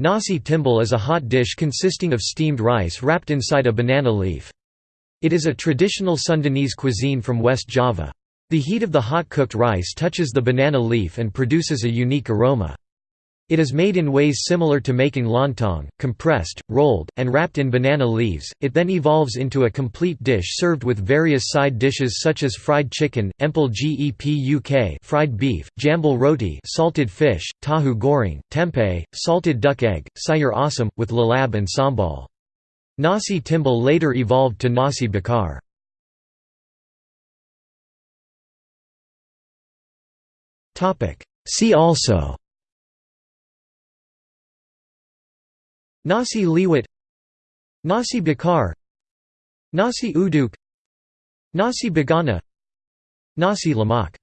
Nasi timbal is a hot dish consisting of steamed rice wrapped inside a banana leaf. It is a traditional Sundanese cuisine from West Java. The heat of the hot cooked rice touches the banana leaf and produces a unique aroma. It is made in ways similar to making lontong, compressed, rolled, and wrapped in banana leaves. It then evolves into a complete dish served with various side dishes such as fried chicken, empal gepuk, fried beef, jambal roti, salted fish, tahu goreng, tempeh, salted duck egg, sayur asam with lalab and sambal. Nasi timbal later evolved to nasi bakar. Topic: See also Nasi liwet Nasi bakar Nasi uduk Nasi bogana Nasi lemak